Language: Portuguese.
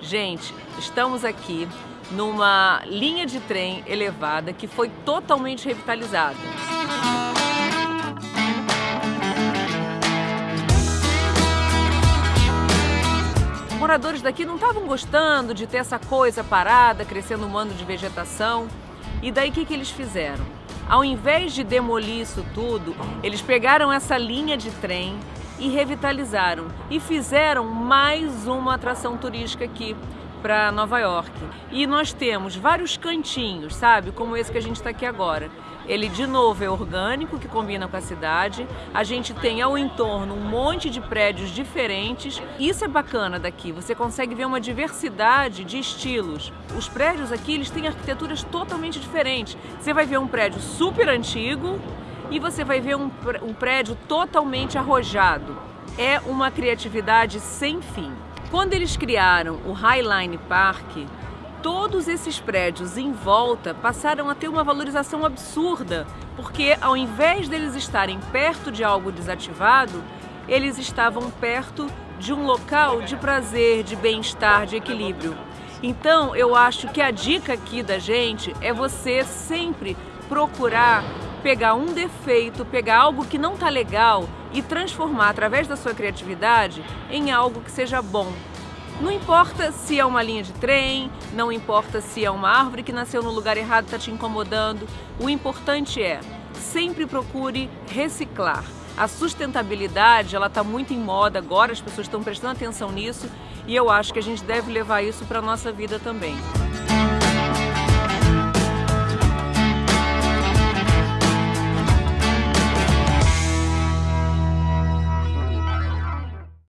Gente, estamos aqui numa linha de trem elevada que foi totalmente revitalizada. Moradores daqui não estavam gostando de ter essa coisa parada, crescendo um mando de vegetação. E daí o que, que eles fizeram? Ao invés de demolir isso tudo, eles pegaram essa linha de trem e revitalizaram e fizeram mais uma atração turística aqui para Nova York. E nós temos vários cantinhos, sabe? Como esse que a gente está aqui agora. Ele, de novo, é orgânico, que combina com a cidade. A gente tem ao entorno um monte de prédios diferentes. Isso é bacana daqui, você consegue ver uma diversidade de estilos. Os prédios aqui, eles têm arquiteturas totalmente diferentes. Você vai ver um prédio super antigo e você vai ver um, um prédio totalmente arrojado. É uma criatividade sem fim. Quando eles criaram o Highline Park, todos esses prédios em volta passaram a ter uma valorização absurda, porque ao invés deles estarem perto de algo desativado, eles estavam perto de um local de prazer, de bem-estar, de equilíbrio. Então, eu acho que a dica aqui da gente é você sempre procurar pegar um defeito, pegar algo que não está legal e transformar através da sua criatividade em algo que seja bom. Não importa se é uma linha de trem, não importa se é uma árvore que nasceu no lugar errado e está te incomodando. O importante é sempre procure reciclar. A sustentabilidade ela está muito em moda agora, as pessoas estão prestando atenção nisso e eu acho que a gente deve levar isso para a nossa vida também.